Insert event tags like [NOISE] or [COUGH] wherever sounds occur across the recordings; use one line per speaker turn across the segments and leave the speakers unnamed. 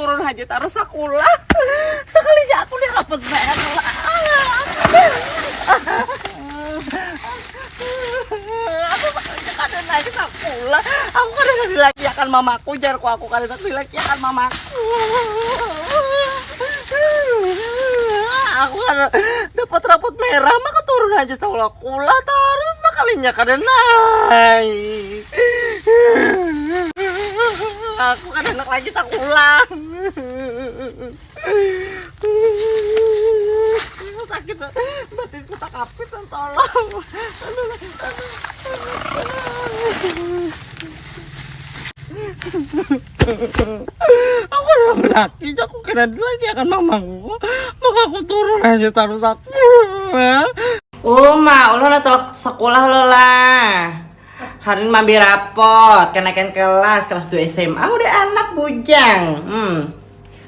turun aja taruh sekolah. [LAUGHS] Sekalinya aku dapat merah. Aku sekalinya kadang sekolah. Aku lagi akan mamaku jar ku aku kadang lagi akan mamaku. Aku kan dapat rapot merah maka turun aja sekolah kula terus sekalinya kadang naik. Aku kan anak lagi tak ulang. Sakit batisku tak kapit tolong. aku udah laki aku kira lagi akan mamaku maka aku turun aja taruh aku Uma, ulah lah telak sekolah lo lah. Hari ini mambi rapot, kenaikan kelas, kelas 2 SMA udah anak bujang. Hmm.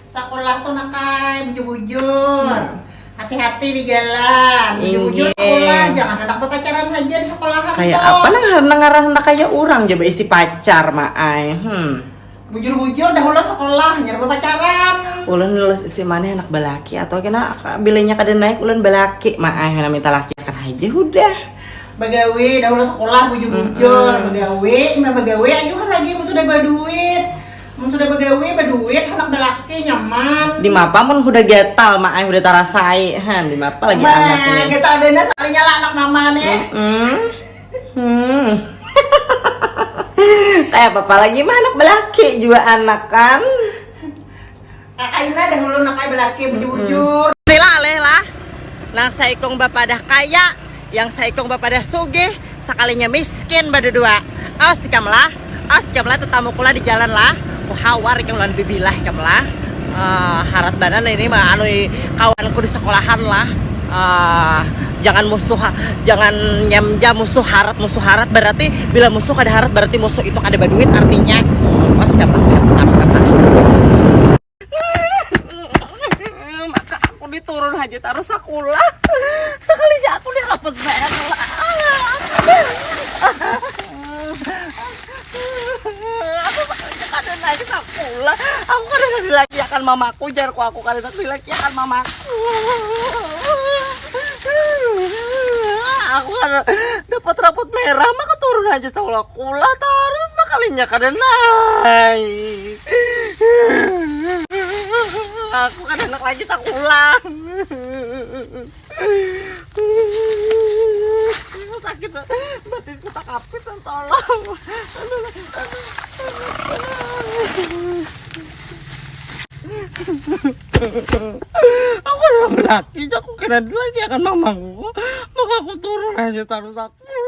Sekolah tuh nakai bujur-bujur. Hati-hati di jalan. Bujur-bujur
Inge.
sekolah, jangan hendak berpacaran aja di sekolah
Kayak apa nang ngarah hendak kayak orang coba isi pacar maai. Hmm.
Bujur-bujur dahulu sekolah, jangan berpacaran.
Ulun lulus isi mana anak balaki atau kena bilenya kada naik ulun balaki maai minta laki akan aja udah.
Bagawe dahulu sekolah bujur-bujur, bagawe, ima bagawe ayo kan lagi sudah. Mun sudah bagawe baduit anak belaki nyaman.
Di mapa pun udah getal maai udah tarasai han di mapa lagi anak ini.
kita adanya sekalinya lah anak mama nih.
Hmm. Hmm. [LAUGHS] Kayak apa lagi mah anak belaki juga anak kan.
Kakaina dahulu nakai belaki bujur-bujur.
Lela lela. Lang saikong bapak dah kaya, yang saikong bapak dah sugih, sekalinya miskin berdua. Awas kamlah, awas kamlah tetamu kula di jalan lah. Kuhawar ikam lan bibilah kamlah. Eh, harat badan ini mah anu kawanku di sekolahan lah. Eh, jangan musuh jangan nyamja musuh harat musuh harat berarti bila musuh ada harat berarti musuh itu ada baduit artinya awas kamlah maka aku aja taruh sekolah [LAUGHS] sekalinya aku dapat merah [LAUGHS] aku kadang naik sekolah aku kadang lagi akan mamaku jar ku aku kadang lagi akan mamaku. Aku kan [LAUGHS] dapat rapot merah maka turun aja sekolah kula terus sekalinya kadang naik aku kan anak lagi tak ulang. Sakit batisku tak kapit tolong. Aku udah laki aku kira lagi akan mamaku. Maka aku turun aja taruh aku